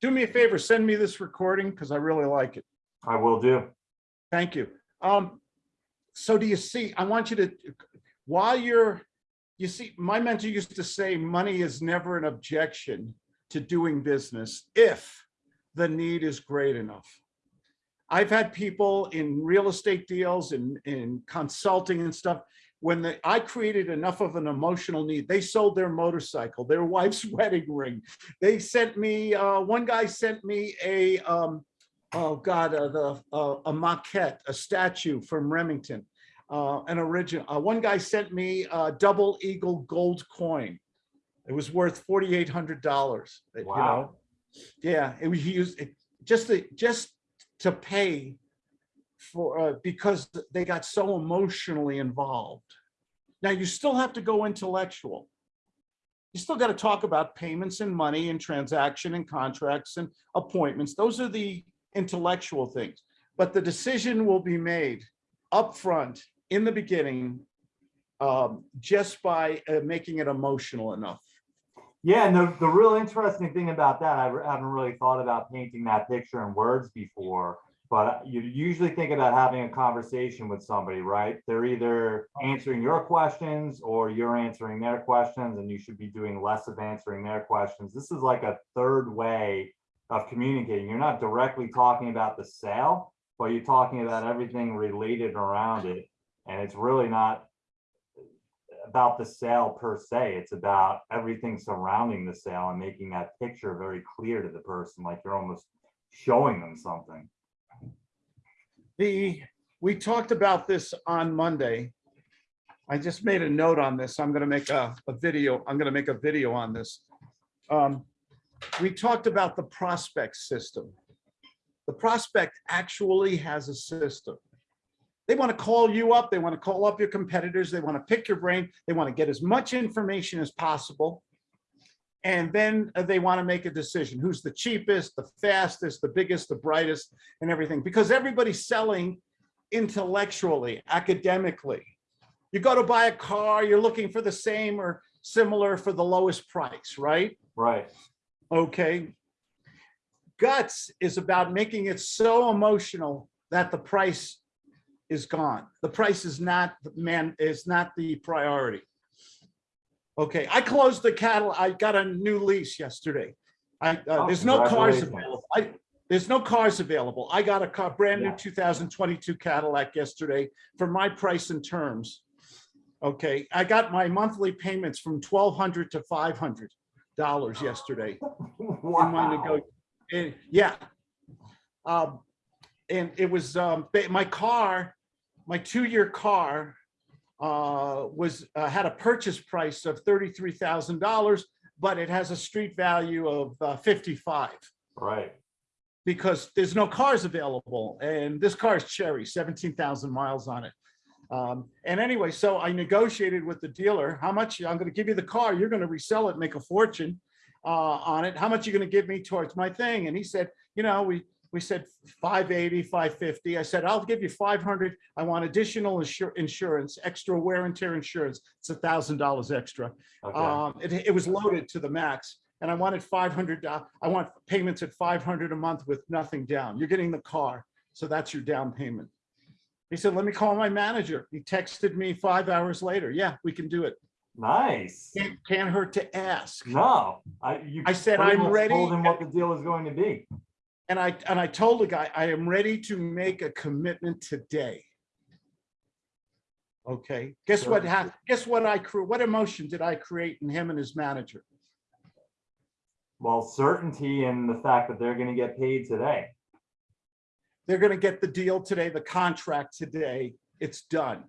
do me a favor, send me this recording because I really like it. I will do. Thank you. Um, so do you see, I want you to, while you're, you see, my mentor used to say, money is never an objection to doing business if the need is great enough. I've had people in real estate deals and in consulting and stuff, when the, I created enough of an emotional need, they sold their motorcycle, their wife's wedding ring. They sent me, uh, one guy sent me a, um, oh God, uh, the, uh, a maquette, a statue from Remington, uh, an original. Uh, one guy sent me a double eagle gold coin. It was worth forty-eight hundred dollars. You know, Wow. yeah, it was used it just to just to pay for uh, because they got so emotionally involved. Now you still have to go intellectual. You still got to talk about payments and money and transaction and contracts and appointments. Those are the intellectual things. But the decision will be made upfront in the beginning um, just by uh, making it emotional enough. Yeah, and the, the real interesting thing about that, I haven't really thought about painting that picture in words before, but you usually think about having a conversation with somebody, right? They're either answering your questions or you're answering their questions, and you should be doing less of answering their questions. This is like a third way of communicating. You're not directly talking about the sale, but you're talking about everything related around it. And it's really not about the sale per se. It's about everything surrounding the sale and making that picture very clear to the person, like you're almost showing them something. The, we talked about this on Monday. I just made a note on this. I'm gonna make a, a video, I'm gonna make a video on this. Um, we talked about the prospect system. The prospect actually has a system. They want to call you up, they want to call up your competitors, they want to pick your brain, they want to get as much information as possible. And then uh, they want to make a decision, who's the cheapest, the fastest, the biggest, the brightest, and everything, because everybody's selling intellectually, academically. You go to buy a car, you're looking for the same or similar for the lowest price, right? Right. Okay. Guts is about making it so emotional that the price is gone. The price is not, the man, is not the priority. Okay, I closed the cattle. I got a new lease yesterday. I, uh, Oh, there's no cars available. I, there's no cars available. I got a car, brand new Yeah. 2022 Cadillac yesterday for my price and terms. Okay, I got my monthly payments from 1200 to 500 dollars yesterday Wow. and, yeah. Um, and it was, um, my car, my two-year car, uh, was, uh, had a purchase price of thirty-three thousand dollars, but it has a street value of, uh, fifty-five Right. because there's no cars available and this car is cherry, 17,000 miles on it. Um, and anyway, so I negotiated with the dealer, how much, I'm gonna give you the car, you're gonna resell it, make a fortune uh, on it. How much you gonna give me towards my thing? And he said, you know, we, we said 580, 550. I said, I'll give you 500. I want additional insur- insurance, extra wear and tear insurance. It's a thousand dollars extra. Okay. Um, it, it was loaded to the max and I wanted five hundred, I want payments at five hundred a month with nothing down. You're getting the car. So that's your down payment. He said, let me call my manager. He texted me five hours later. Yeah, we can do it. Nice. Can't, can't hurt to ask. No, I, you. I said, I'm ready. Told him what the deal is going to be. And I, and I told the guy, I am ready to make a commitment today. Okay, guess what Sure. happened? Guess what I crew, what emotion did I create in him and his manager? Well, certainty and the fact that they're gonna get paid today. they're gonna get the deal today, the contract today, it's done.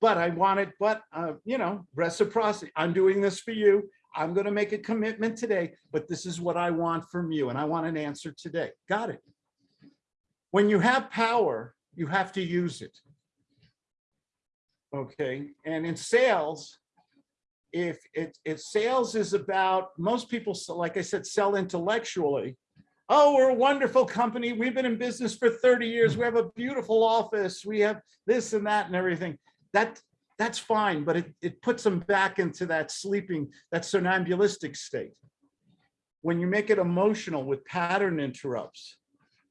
But I wanted, but, uh, you know, reciprocity, I'm doing this for you, I'm gonna make a commitment today, but this is what I want from you, and I want an answer today, got it? When you have power, you have to use it. Okay, and in sales, if it, if sales is about, most people, like I said, sell intellectually, oh, we're a wonderful company. We've been in business for 30 years. We have a beautiful office. We have this and that and everything. That that's fine, but it, it puts them back into that sleeping, that somnambulistic state. when you make it emotional with pattern interrupts,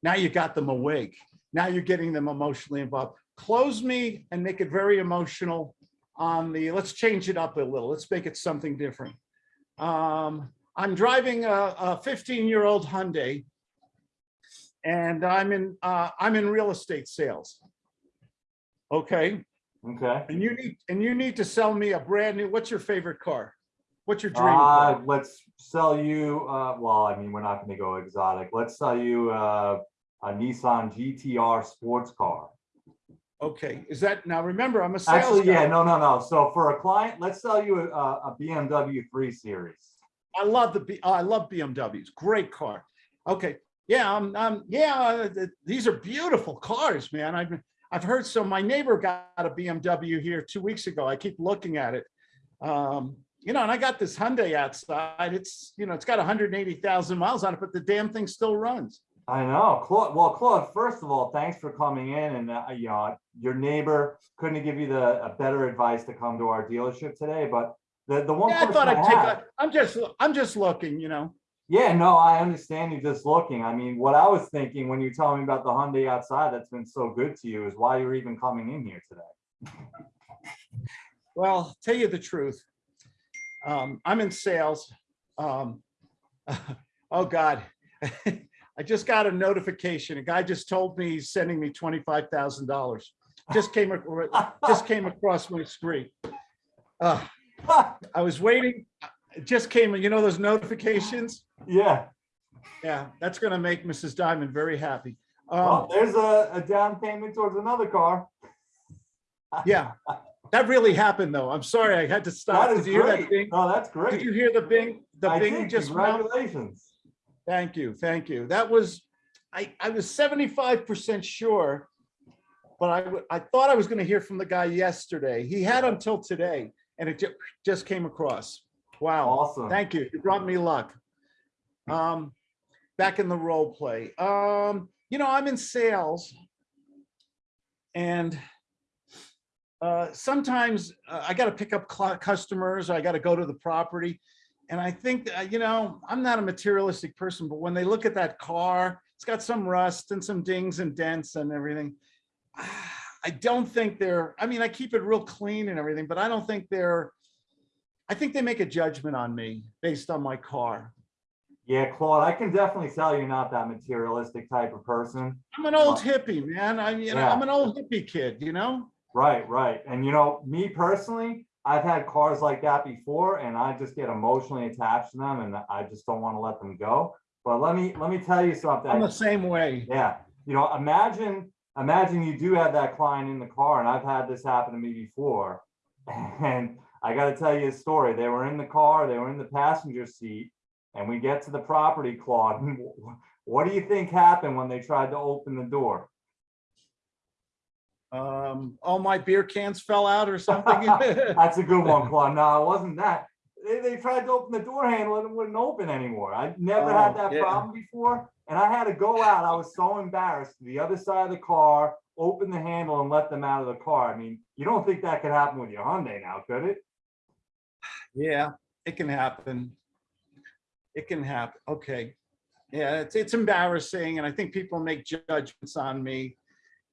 now you got them awake. Now you're getting them emotionally involved. Close me and make it very emotional on the, let's change it up a little. Let's make it something different. Um, I'm driving a, a 15 year old Hyundai and I'm in, uh, I'm in real estate sales. Okay, Okay. and you need, and you need to sell me a brand new, what's your favorite car? What's your dream? Uh, car? let's sell you, uh, well, I mean, we're not gonna go exotic. Let's sell you, uh, a Nissan GTR sports car. Okay, is that, now remember, I'm a sales Actually, yeah, no, no, no. So for a client, let's sell you a, a BMW three series. I love the, B- I love BMWs, great car. Okay, yeah, um, um, yeah, uh, th- these are beautiful cars, man. I've, I've heard, so my neighbor got a BMW here two weeks ago. I keep looking at it. Um, you know, and I got this Hyundai outside. It's, you know, it's got hundred and eighty thousand miles on it, but the damn thing still runs. I know, Claude, well, Claude, first of all, thanks for coming in and, uh, you know, your neighbor couldn't give you the, a better advice to come to our dealership today, but the, the one Yeah, I thought I I'd take, have- a- I'm just, I'm just looking, you know. Yeah, no, I understand you just looking. I mean, what I was thinking when you tell me about the Hyundai outside that's been so good to you is why you're even coming in here today. Well, tell you the truth. Um, I'm in sales. Um, oh God. I just got a notification. A guy just told me he's sending me twenty-five thousand dollars. Just came, just came across my screen. Uh, I was waiting. It just came, you know, those notifications? Yeah, Yeah, that's gonna make Mrs. Diamond very happy. well, Um, there's a, a down payment towards another car. yeah, that really happened though. I'm sorry, I had to stop. That Did is you hear that? Oh, that's great. Did you hear the bing? The I bing did. just went? Congratulations. Thank you, thank you. That was, I, I was seventy-five percent sure. But I I thought I was gonna hear from the guy yesterday. He had until today and it ju- just came across. Wow, Awesome. thank you. You brought me luck. Um, back in the role play. Um, you know, I'm in sales. And uh, sometimes uh, I gotta pick up customers, I gotta go to the property. And I think, uh, you know, I'm not a materialistic person, but when they look at that car, it's got some rust and some dings and dents and everything. I don't think they're, I mean, I keep it real clean and everything, but I don't think they're, I think they make a judgment on me based on my car. Yeah, Claude, I can definitely tell you're not that materialistic type of person. I'm an old hippie, man. I, you know, Yeah. I'm an old hippie kid, you know? Right, right. And you know, me personally, I've had cars like that before and I just get emotionally attached to them and I just don't want to let them go. But let me, let me tell you something. I'm the same way. Yeah, you know, imagine, imagine you do have that client in the car, and I've had this happen to me before. And I gotta tell you a story. They were in the car, they were in the passenger seat, and we get to the property, Claude. What do you think happened when they tried to open the door? Um, all my beer cans fell out or something. That's a good one, Claude. No, it wasn't that. They, they tried to open the door handle and it wouldn't open anymore. I never had Oh, that yeah. problem before. And I had to go out. I was so embarrassed to the other side of the car, open the handle and let them out of the car. I mean, you don't think that could happen with your Hyundai now, could it? Yeah, it can happen. It can happen. Okay. Yeah, it's, it's embarrassing and I think people make judgments on me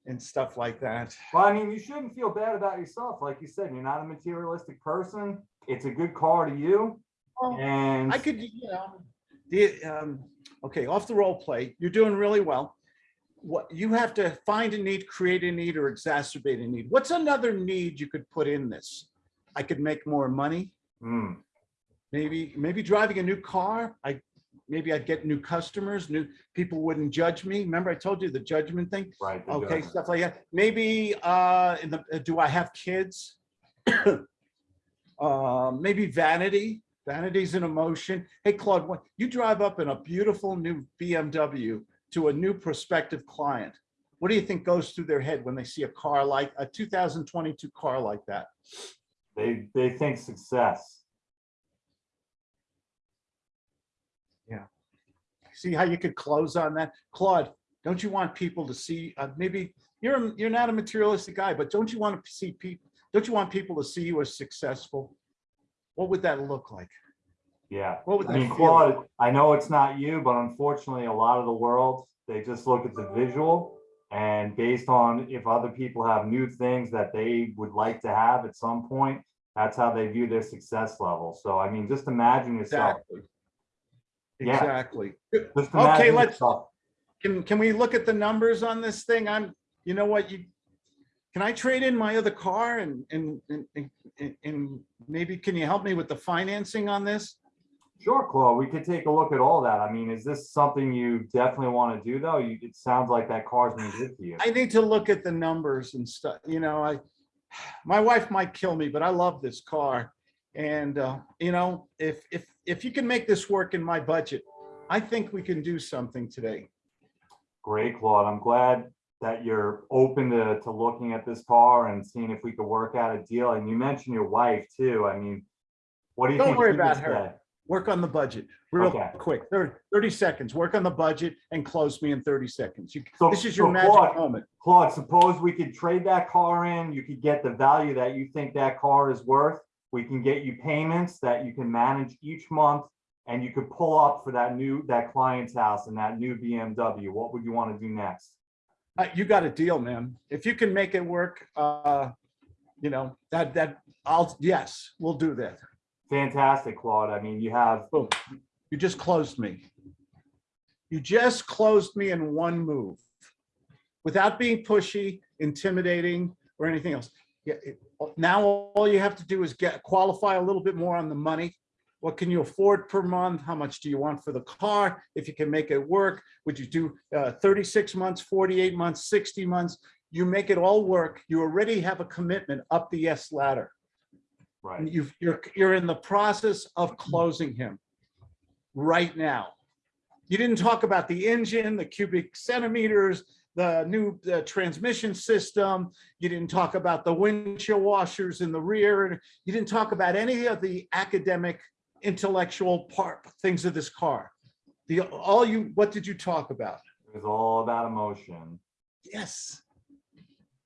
and stuff like that. Well, I mean, you shouldn't feel bad about yourself. Like you said, you're not a materialistic person. It's a good car to you. Well, And I could, you know, the, um, okay, off the role play, you're doing really well. What, you have to find a need, create a need or exacerbate a need. What's another need you could put in this? I could make more money, Hmm, maybe, maybe driving a new car. I, maybe I'd get new customers, new, people wouldn't judge me. Remember I told you the judgment thing? right. Okay, judgment. stuff like that. Maybe, uh, in the, uh, do I have kids? Uh, maybe vanity, vanity's an emotion. Hey, Claude, what, you drive up in a beautiful new BMW to a new prospective client. What do you think goes through their head when they see a car like, a 2022 car like that? They, they think success. See how you could close on that? Claude, don't you want people to see, uh, maybe, you're, a- you're not a materialistic guy, but don't you want to see people, don't you want people to see you as successful? What would that look like? Yeah. What would I mean? Claude, I know it's not you, but unfortunately, a lot of the world, they just look at the visual. And based on if other people have new things that they would like to have at some point, that's how they view their success level. So I mean, just imagine yourself. Exactly. Yeah. Exactly. Okay, let's-. Can, can we look at the numbers on this thing? I'm, you know what, you, can I trade in my other car and, and, and, and- and maybe can you help me with the financing on this? Sure, Claude, we could take a look at all that. I mean, is this something you definitely want to do though? You, it sounds like that car's been good to you. I need to look at the numbers and stuff, you know, I, my wife might kill me, but I love this car. And, uh, you know, if, if, if you can make this work in my budget, I think we can do something today. Great, Claude. I'm glad that you're open to, to looking at this car and seeing if we could work out a deal. And you mentioned your wife too. I mean, what do you Don't think? worry about her. say? Work on the budget, real Okay. quick, Thir- 30 seconds, work on the budget and close me in 30 seconds. You, So- this is your so magic Claude- moment. Claude, suppose we could trade that car in, you could get the value that you think that car is worth. We can get you payments that you can manage each month and you could pull up for that new, that client's house and that new BMW. What would you want to do next? Uh, You got a deal, man. If you can make it work, uh, you know, that, that, I'll, yes, we'll do that. Fantastic, Claude. I mean, you have, Boom. You just closed me. You just closed me in one move. Without being pushy, intimidating, or anything else. Yeah, it- now all you have to do is get, qualify a little bit more on the money. What can you afford per month? How much do you want for the car? If you can make it work, would you do uh, 36 months, 48 months, 60 months? You make it all work. You already have a commitment up the yes ladder. right, you've, you're, you're in the process of closing him right now. You didn't talk about the engine, the cubic centimeters, the new uh, transmission system. You didn't talk about the windshield washers in the rear. You didn't talk about any of the academic, intellectual part, things of this car. The, all you, what did you talk about? it was all about emotion. Yes.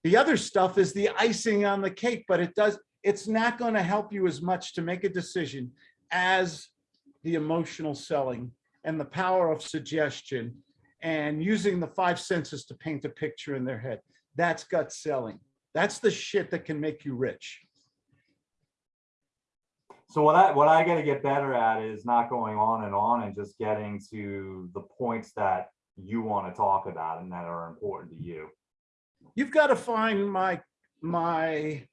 The other stuff is the icing on the cake, but it does, it's not going to help you as much to make a decision as the emotional selling and the power of suggestion and using the five senses to paint a picture in their head. That's gut selling. That's the shit that can make you rich. So what I, what I gotta get better at is not going on and on and just getting to the points that you want to talk about and that are important to you. You've got to find my, my,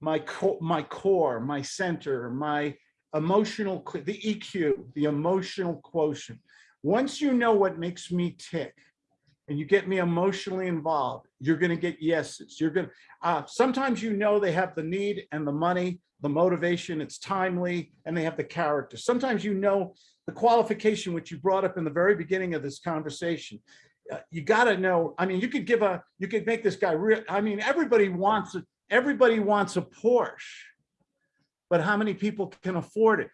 my core, my core, my center, my emotional, the EQ, the emotional quotient. Once you know what makes me tick and you get me emotionally involved, you're going to get yeses. You're going to, uh, sometimes you know they have the need and the money, the motivation, it's timely, and they have the character. Sometimes you know the qualification, which you brought up in the very beginning of this conversation uh, you gotta know, I mean, you could give a, you could make this guy real, I mean, everybody wants, everybody wants a Porsche. But how many people can afford it?